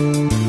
you